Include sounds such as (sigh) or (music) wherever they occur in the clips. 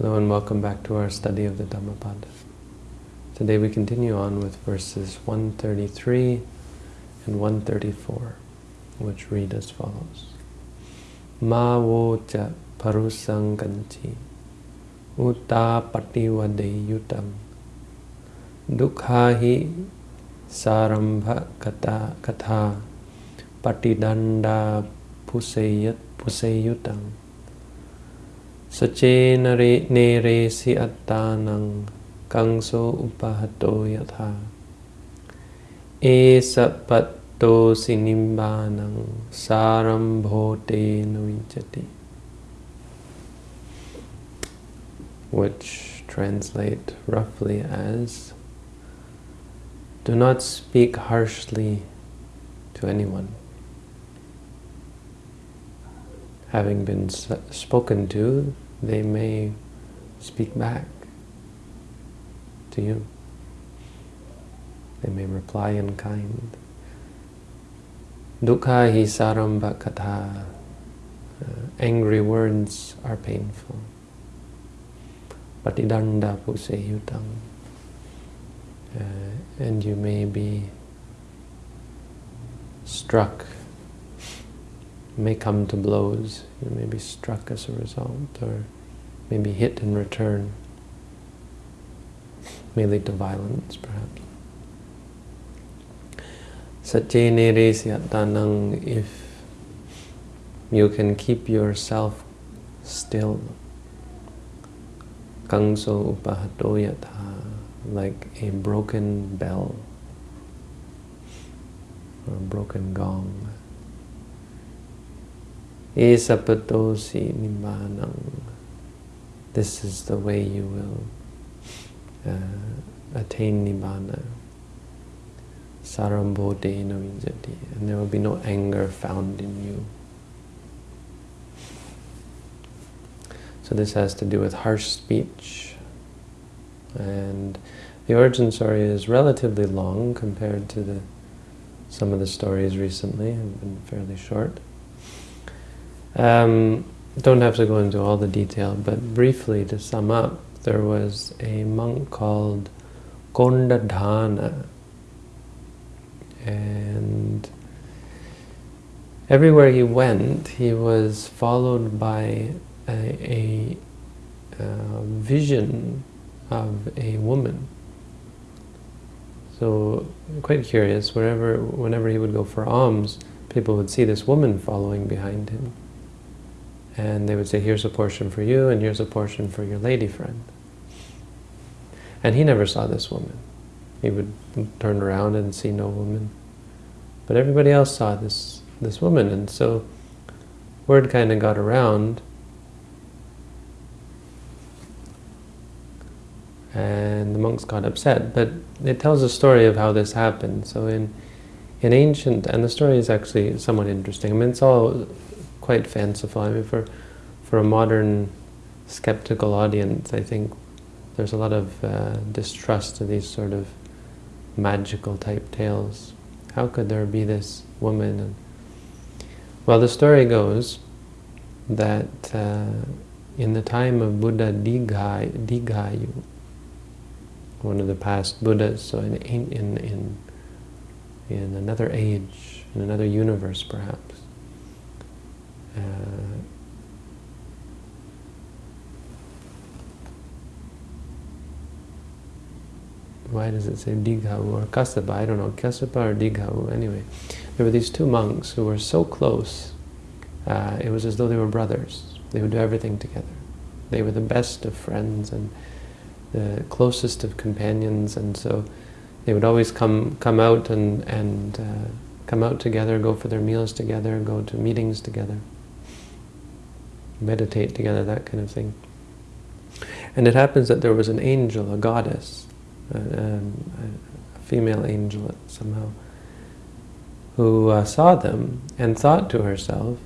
Hello and welcome back to our study of the Dhammapada. Today we continue on with verses 133 and 134, which read as follows. Ma wo cha parusang kanchi uta yutam dukhahi sarambha kata katha patidanda puseyat puseyutam Sache nare si attanang kangso upahato yatha. E sapatto sinimbanang sarambhote nuinchati which translate roughly as do not speak harshly to anyone having been spoken to, they may speak back to you. They may reply in kind. Dukkha hi saramba katha. Uh, angry words are painful. Patidanda puseyutam. Uh, and you may be struck may come to blows, you may be struck as a result, or maybe hit in return, may lead to violence perhaps. Satye tanang, if you can keep yourself still, kangso upahatoyatha, like a broken bell or a broken gong. Esapatosi nibbānam. This is the way you will uh, attain nibbana. Sarambhote navinjati. And there will be no anger found in you. So this has to do with harsh speech. And the origin story is relatively long compared to the some of the stories recently have been fairly short. Um, don't have to go into all the detail, but briefly to sum up, there was a monk called Kondadhana, and everywhere he went, he was followed by a, a, a vision of a woman. So, quite curious, wherever, whenever he would go for alms, people would see this woman following behind him and they would say, here's a portion for you, and here's a portion for your lady friend. And he never saw this woman. He would turn around and see no woman. But everybody else saw this, this woman, and so word kind of got around, and the monks got upset. But it tells a story of how this happened. So in in ancient, and the story is actually somewhat interesting. I mean, it's all quite fanciful. I mean, for for a modern skeptical audience, I think there's a lot of uh, distrust to these sort of magical type tales. How could there be this woman? And, well, the story goes that uh, in the time of Buddha Dighayu, one of the past Buddhas, so in, in, in, in another age, in another universe perhaps, uh, why does it say Dighavu or Kassapa? I don't know, Kassapa or Dighavu. Anyway, there were these two monks who were so close. Uh, it was as though they were brothers. They would do everything together. They were the best of friends and the closest of companions, and so they would always come come out and and uh, come out together, go for their meals together, go to meetings together meditate together, that kind of thing. And it happens that there was an angel, a goddess, a, um, a female angel somehow, who uh, saw them and thought to herself,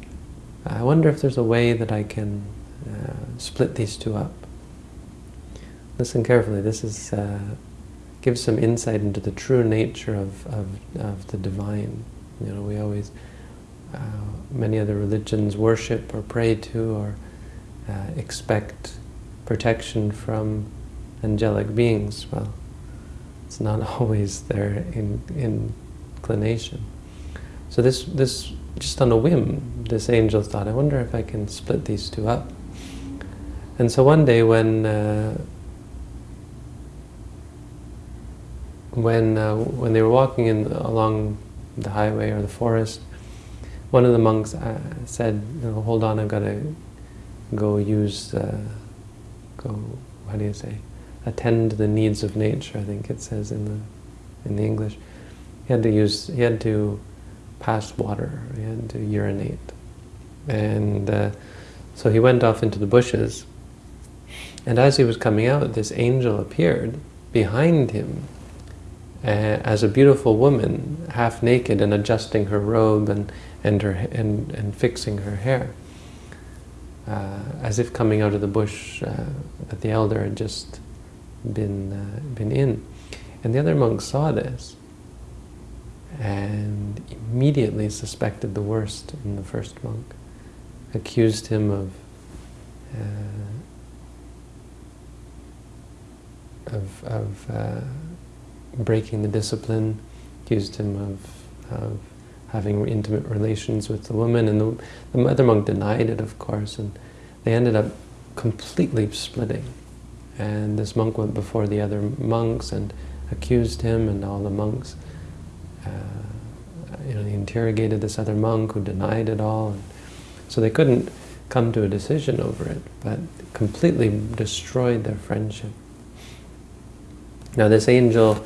I wonder if there's a way that I can uh, split these two up. Listen carefully, this is uh, gives some insight into the true nature of, of, of the divine. You know, we always uh, many other religions worship or pray to or uh, expect protection from angelic beings. Well, it's not (laughs) always their in, inclination. So this, this, just on a whim, this angel thought, I wonder if I can split these two up. And so one day when uh, when uh, when they were walking in along the highway or the forest, one of the monks uh, said, you know, hold on, I've got to go use, uh, go, how do you say, attend to the needs of nature, I think it says in the, in the English. He had to use, he had to pass water, he had to urinate. And uh, so he went off into the bushes, and as he was coming out, this angel appeared behind him uh, as a beautiful woman, half naked and adjusting her robe and, and, her, and, and fixing her hair. Uh, as if coming out of the bush uh, that the elder had just been, uh, been in. And the other monks saw this and immediately suspected the worst in the first monk, accused him of uh, of, of uh, breaking the discipline, accused him of, of having intimate relations with the woman, and the, the other monk denied it, of course, and they ended up completely splitting. And this monk went before the other monks and accused him, and all the monks, uh, you know, he interrogated this other monk who denied it all. And so they couldn't come to a decision over it, but completely destroyed their friendship. Now this angel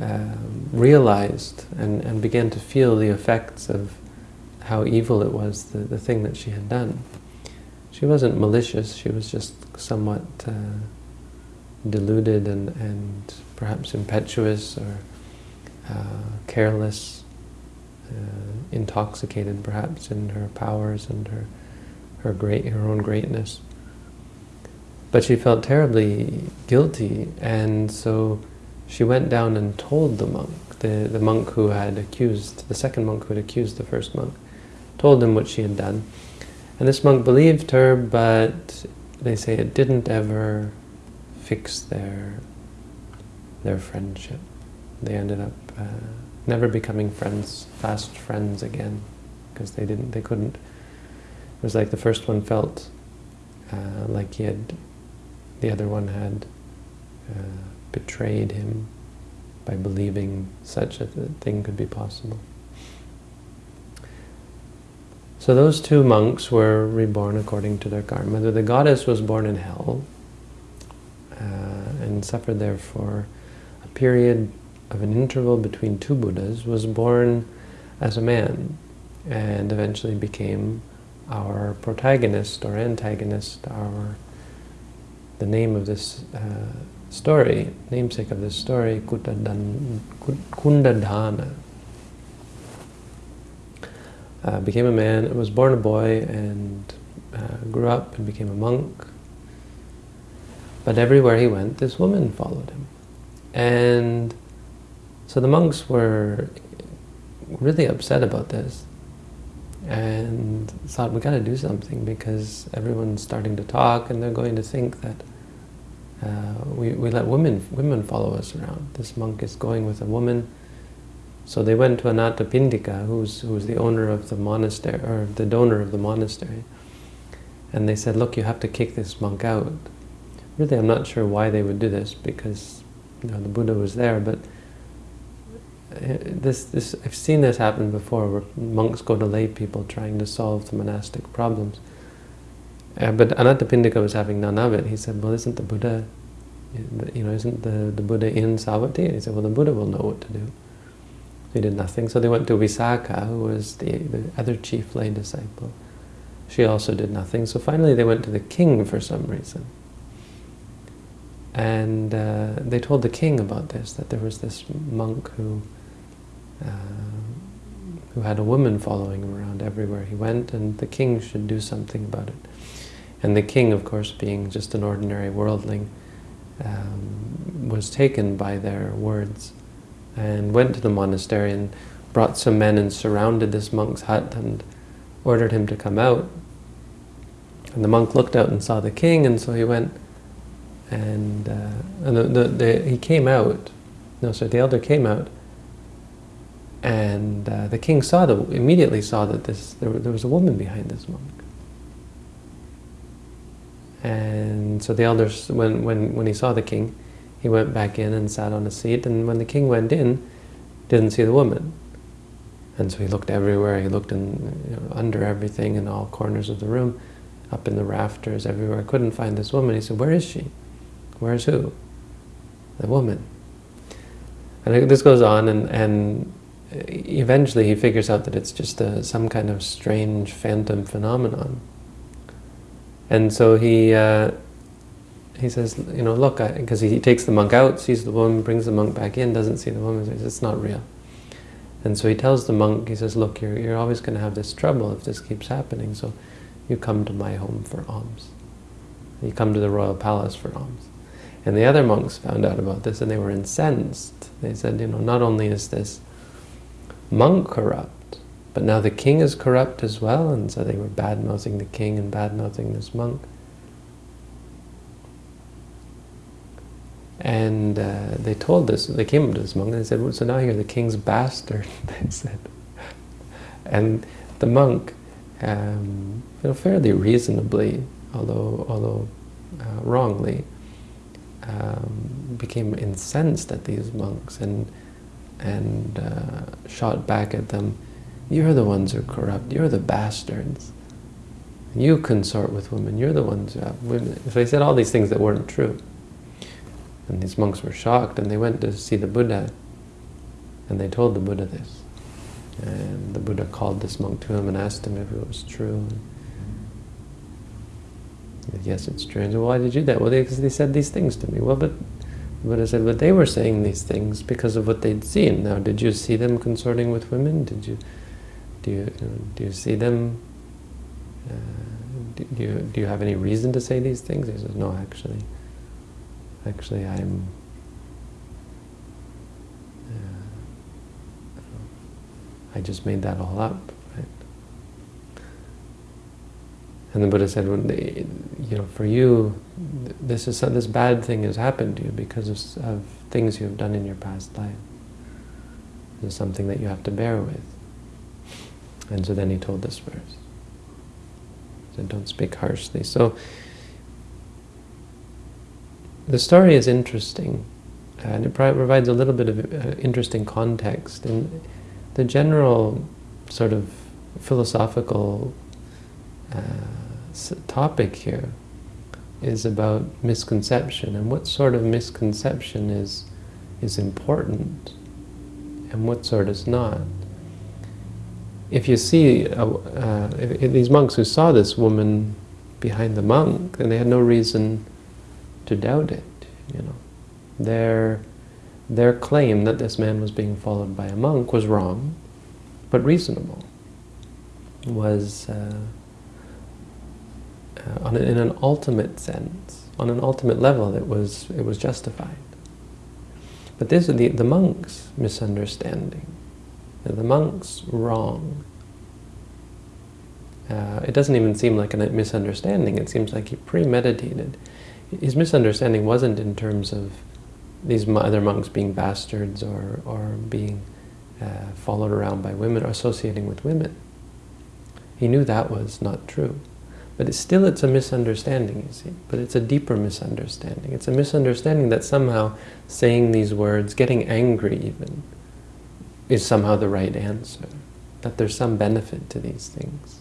uh, realized and, and began to feel the effects of how evil it was, the, the thing that she had done. She wasn't malicious, she was just somewhat uh, deluded and, and perhaps impetuous or uh, careless, uh, intoxicated perhaps in her powers and her, her, great, her own greatness. But she felt terribly guilty and so she went down and told the monk, the, the monk who had accused, the second monk who had accused the first monk, told him what she had done. And this monk believed her, but they say it didn't ever fix their, their friendship. They ended up uh, never becoming friends, fast friends again, because they didn't, they couldn't. It was like the first one felt uh, like he had, the other one had uh, betrayed him by believing such a thing could be possible. So those two monks were reborn according to their karma. The goddess was born in hell uh, and suffered there for a period of an interval between two Buddhas, was born as a man and eventually became our protagonist or antagonist, our the name of this uh, story, namesake of this story, Kundadhana. Uh, became a man, was born a boy, and uh, grew up and became a monk. But everywhere he went, this woman followed him. And so the monks were really upset about this and thought, we got to do something because everyone's starting to talk and they're going to think that uh, we, we let women women follow us around. This monk is going with a woman. So they went to Anathapindika, who's, who's the owner of the monastery, or the donor of the monastery. And they said, look, you have to kick this monk out. Really, I'm not sure why they would do this, because you know, the Buddha was there, but this, this, I've seen this happen before, where monks go to lay people trying to solve the monastic problems. Uh, but Anathapindika was having none of it. He said, well, isn't the Buddha, you know, isn't the, the Buddha in Savatthi? And he said, well, the Buddha will know what to do. So he did nothing. So they went to Visakha, who was the, the other chief lay disciple. She also did nothing. So finally they went to the king for some reason. And uh, they told the king about this, that there was this monk who uh, who had a woman following him around everywhere he went, and the king should do something about it. And the king, of course, being just an ordinary worldling, um, was taken by their words and went to the monastery and brought some men and surrounded this monk's hut and ordered him to come out. And the monk looked out and saw the king, and so he went And, uh, and the, the, the, he came out, no, sorry, the elder came out, and uh, the king saw the, immediately saw that this, there, there was a woman behind this monk. And so the elders, when, when, when he saw the king, he went back in and sat on a seat, and when the king went in, didn't see the woman. And so he looked everywhere, he looked in, you know, under everything, in all corners of the room, up in the rafters, everywhere. Couldn't find this woman. He said, where is she? Where's who? The woman. And this goes on, and, and eventually he figures out that it's just a, some kind of strange phantom phenomenon. And so he uh, he says, you know, look, because he takes the monk out, sees the woman, brings the monk back in, doesn't see the woman, says, it's not real. And so he tells the monk, he says, look, you're, you're always going to have this trouble if this keeps happening, so you come to my home for alms. You come to the royal palace for alms. And the other monks found out about this and they were incensed. They said, you know, not only is this monk corrupt, but now the king is corrupt as well, and so they were bad-mouthing the king and bad-mouthing this monk. And uh, they told this, they came up to this monk and they said, well, so now you're the king's bastard, (laughs) they said. And the monk, um, you know, fairly reasonably, although, although uh, wrongly, um, became incensed at these monks and, and uh, shot back at them, you're the ones who are corrupt, you're the bastards. You consort with women, you're the ones who have women. So he said all these things that weren't true. And these monks were shocked and they went to see the Buddha and they told the Buddha this. And the Buddha called this monk to him and asked him if it was true. Said, yes, it's true. And said, why did you do that? Well, they, they said these things to me. Well, but Buddha said, but they were saying these things because of what they'd seen. Now, did you see them consorting with women? Did you, do you, do you see them? Uh, do, do, you, do you have any reason to say these things? He says, no, actually. Actually, I'm uh, I just made that all up, right? And the Buddha said, they, you know, for you, this is this bad thing has happened to you because of, of things you have done in your past life. Is something that you have to bear with. And so then he told this verse. He said, don't speak harshly. So the story is interesting, and it provides a little bit of uh, interesting context. And the general sort of philosophical uh, topic here is about misconception and what sort of misconception is is important and what sort is not. If you see uh, if, if these monks who saw this woman behind the monk, then they had no reason to doubt it, you know. Their, their claim that this man was being followed by a monk was wrong, but reasonable. Was, uh, on in an ultimate sense, on an ultimate level, it was, it was justified. But this is the, the monk's misunderstanding, the monk's wrong. Uh, it doesn't even seem like a misunderstanding, it seems like he premeditated his misunderstanding wasn't in terms of these other monks being bastards or, or being uh, followed around by women or associating with women. He knew that was not true. But it's still it's a misunderstanding, you see. But it's a deeper misunderstanding. It's a misunderstanding that somehow saying these words, getting angry even, is somehow the right answer. That there's some benefit to these things.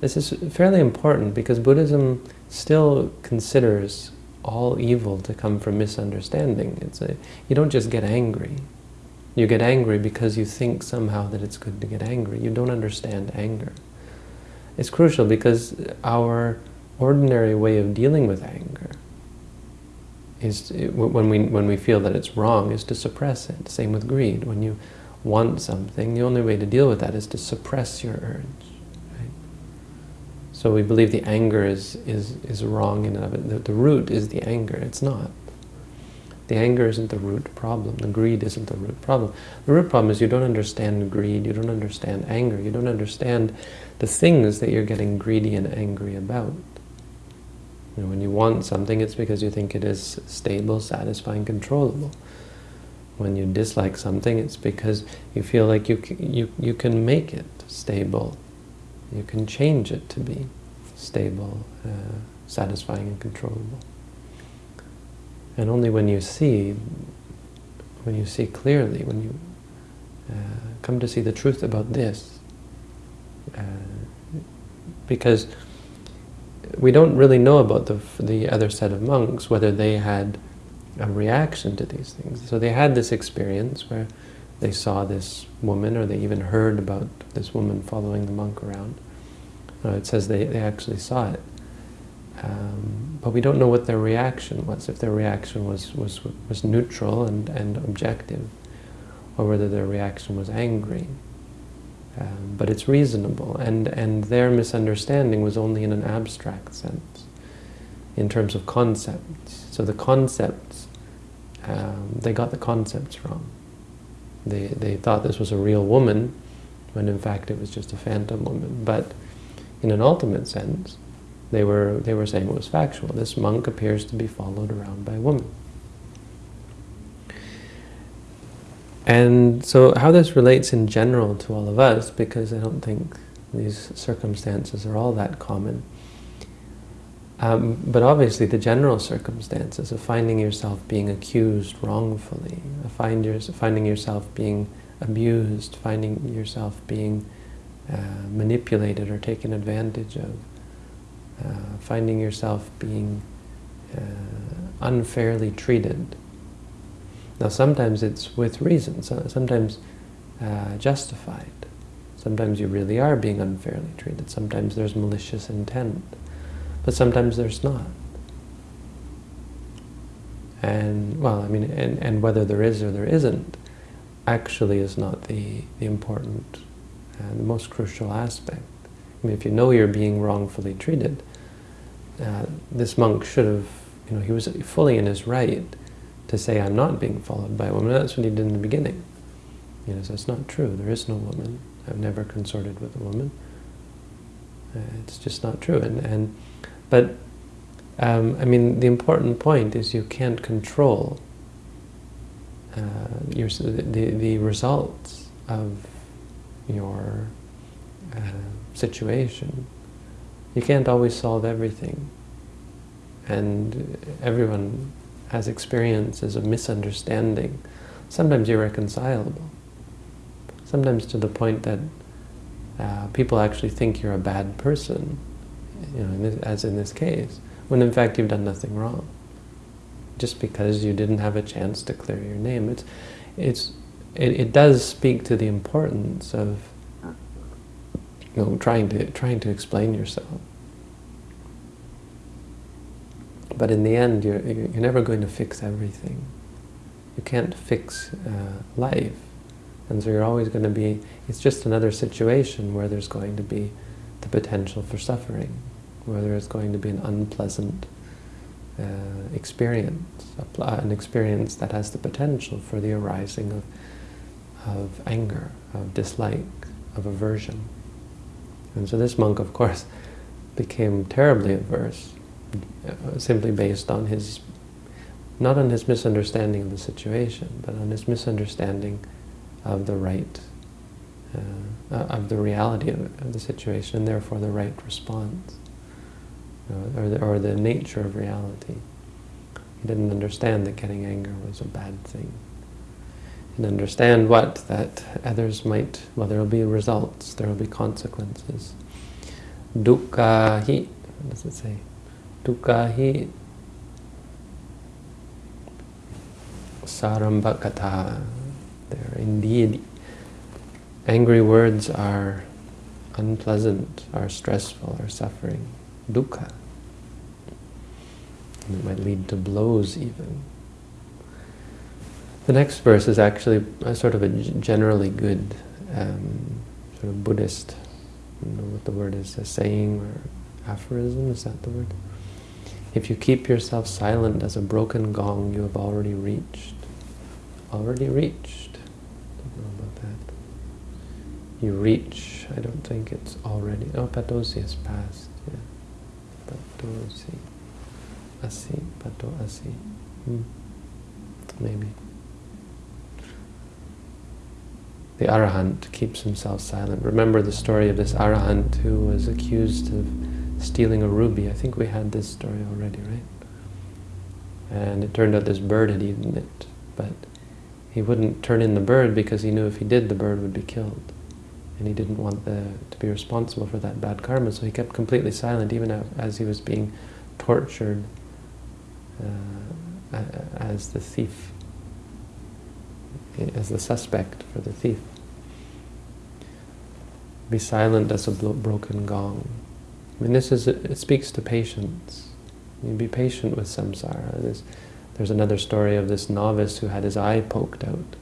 This is fairly important because Buddhism still considers all evil to come from misunderstanding. It's a, you don't just get angry. You get angry because you think somehow that it's good to get angry. You don't understand anger. It's crucial because our ordinary way of dealing with anger is when we when we feel that it's wrong is to suppress it. Same with greed. When you want something, the only way to deal with that is to suppress your urge. So we believe the anger is, is, is wrong in and of it. The, the root is the anger. It's not. The anger isn't the root problem. The greed isn't the root problem. The root problem is you don't understand greed, you don't understand anger, you don't understand the things that you're getting greedy and angry about. You know, when you want something, it's because you think it is stable, satisfying, controllable. When you dislike something, it's because you feel like you, you, you can make it stable. You can change it to be stable, uh, satisfying and controllable. And only when you see, when you see clearly, when you uh, come to see the truth about this, uh, because we don't really know about the, the other set of monks, whether they had a reaction to these things. So they had this experience where they saw this woman, or they even heard about this woman following the monk around. Uh, it says they, they actually saw it. Um, but we don't know what their reaction was, if their reaction was, was, was neutral and, and objective, or whether their reaction was angry. Um, but it's reasonable, and, and their misunderstanding was only in an abstract sense, in terms of concepts. So the concepts, um, they got the concepts wrong. They, they thought this was a real woman, when in fact it was just a phantom woman. But in an ultimate sense, they were, they were saying it was factual. This monk appears to be followed around by a woman. And so how this relates in general to all of us, because I don't think these circumstances are all that common. Um, but obviously the general circumstances of finding yourself being accused wrongfully, find your, finding yourself being abused, finding yourself being uh, manipulated or taken advantage of, uh, finding yourself being uh, unfairly treated, now sometimes it's with reason, sometimes uh, justified. Sometimes you really are being unfairly treated. Sometimes there's malicious intent. But sometimes there's not. And, well, I mean, and, and whether there is or there isn't, actually is not the, the important and the most crucial aspect. I mean, if you know you're being wrongfully treated, uh, this monk should have, you know, he was fully in his right to say I'm not being followed by a woman. That's what he did in the beginning. You know, so it's not true. There is no woman. I've never consorted with a woman. Uh, it's just not true. And and but um, I mean, the important point is you can't control uh, your the the results of your uh, situation. You can't always solve everything, and everyone has experiences of misunderstanding, sometimes irreconcilable. Sometimes to the point that uh, people actually think you're a bad person, you know, in this, as in this case, when in fact you've done nothing wrong. Just because you didn't have a chance to clear your name. It's, it's, it, it does speak to the importance of you know, trying to, trying to explain yourself. But in the end, you're, you're never going to fix everything. You can't fix uh, life. And so you're always going to be, it's just another situation where there's going to be the potential for suffering, where there's going to be an unpleasant uh, experience, an experience that has the potential for the arising of, of anger, of dislike, of aversion. And so this monk, of course, became terribly averse uh, simply based on his, not on his misunderstanding of the situation, but on his misunderstanding of the right, uh, uh, of the reality of, of, the situation, and therefore the right response, uh, or, the, or the nature of reality. He didn't understand that getting anger was a bad thing. And understand what? That others might, well, there will be results, there will be consequences. Dukkha hi, what does it say? Dukkha sarambhakatha. There indeed, angry words are unpleasant, are stressful, are suffering. Dukkha. And it might lead to blows even. The next verse is actually a sort of a generally good um, sort of Buddhist, I don't know what the word is, a saying or aphorism, is that the word? If you keep yourself silent as a broken gong, you have already reached. Already reached. Don't know about that. You reach. I don't think it's already. Oh, Patosi is past. Yeah. Patosi. asi, pato asi. Hmm. Maybe. The arahant keeps himself silent. Remember the story of this arahant who was accused of stealing a ruby. I think we had this story already, right? And it turned out this bird had eaten it, but he wouldn't turn in the bird because he knew if he did, the bird would be killed. And he didn't want the, to be responsible for that bad karma, so he kept completely silent even as he was being tortured uh, as the thief, as the suspect for the thief. Be silent as a broken gong. I mean, this is, it speaks to patience. You be patient with samsara. There's, there's another story of this novice who had his eye poked out.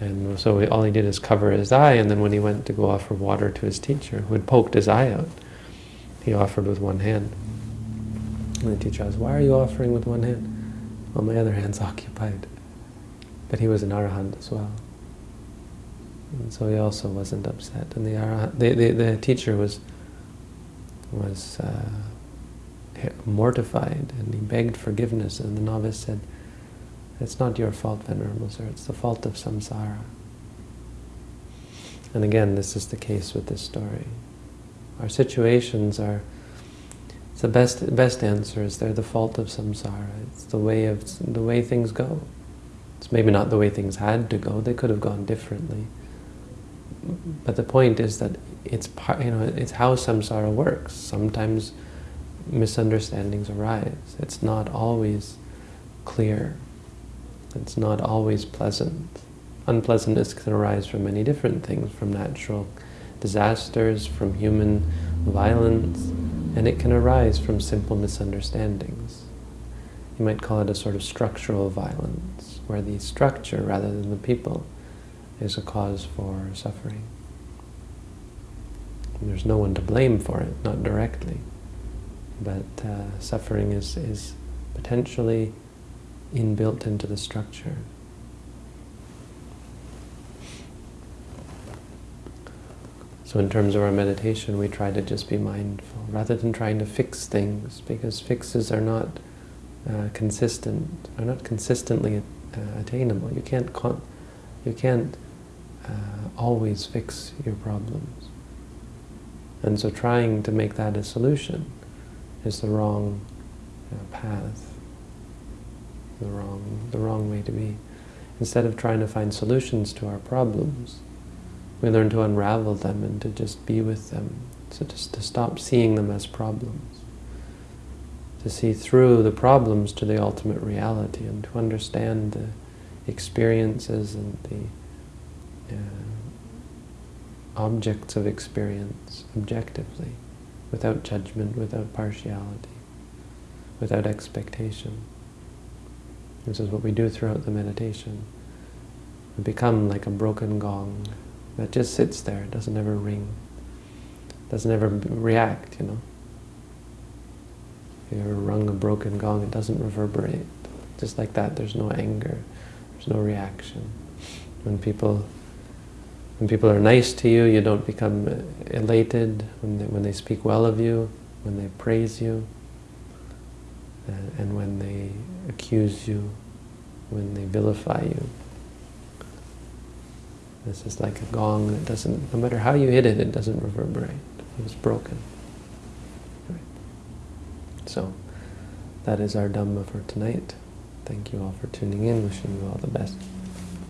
And so all he did is cover his eye, and then when he went to go offer water to his teacher, who had poked his eye out, he offered with one hand. And the teacher asked, why are you offering with one hand? Well, my other hand's (laughs) occupied. But he was an arahant as well. And so he also wasn't upset. And the, arahant, the, the, the teacher was, was uh, mortified and he begged forgiveness and the novice said, it's not your fault, Venerable Sir, it's the fault of samsara. And again, this is the case with this story. Our situations are, it's the best, best answer is they're the fault of samsara. It's the way, of, the way things go. It's maybe not the way things had to go, they could have gone differently. But the point is that it's part, you know, it's how samsara works. Sometimes misunderstandings arise. It's not always clear. It's not always pleasant. Unpleasantness can arise from many different things, from natural disasters, from human violence, and it can arise from simple misunderstandings. You might call it a sort of structural violence, where the structure, rather than the people, is a cause for suffering. And there's no one to blame for it, not directly but uh, suffering is, is potentially inbuilt into the structure. So in terms of our meditation, we try to just be mindful, rather than trying to fix things, because fixes are not uh, consistent, are not consistently uh, attainable. You can't, you can't uh, always fix your problems. And so trying to make that a solution is the wrong know, path, the wrong, the wrong way to be. Instead of trying to find solutions to our problems, we learn to unravel them and to just be with them, so just to stop seeing them as problems, to see through the problems to the ultimate reality and to understand the experiences and the uh, objects of experience objectively without judgment, without partiality, without expectation. This is what we do throughout the meditation. We become like a broken gong that just sits there, doesn't ever ring, doesn't ever react, you know. You ever rung a broken gong, it doesn't reverberate. Just like that, there's no anger, there's no reaction. When people when people are nice to you, you don't become elated when they, when they speak well of you, when they praise you, and, and when they accuse you, when they vilify you. This is like a gong that doesn't, no matter how you hit it, it doesn't reverberate. It's broken. So, that is our Dhamma for tonight. Thank you all for tuning in. Wishing you all the best.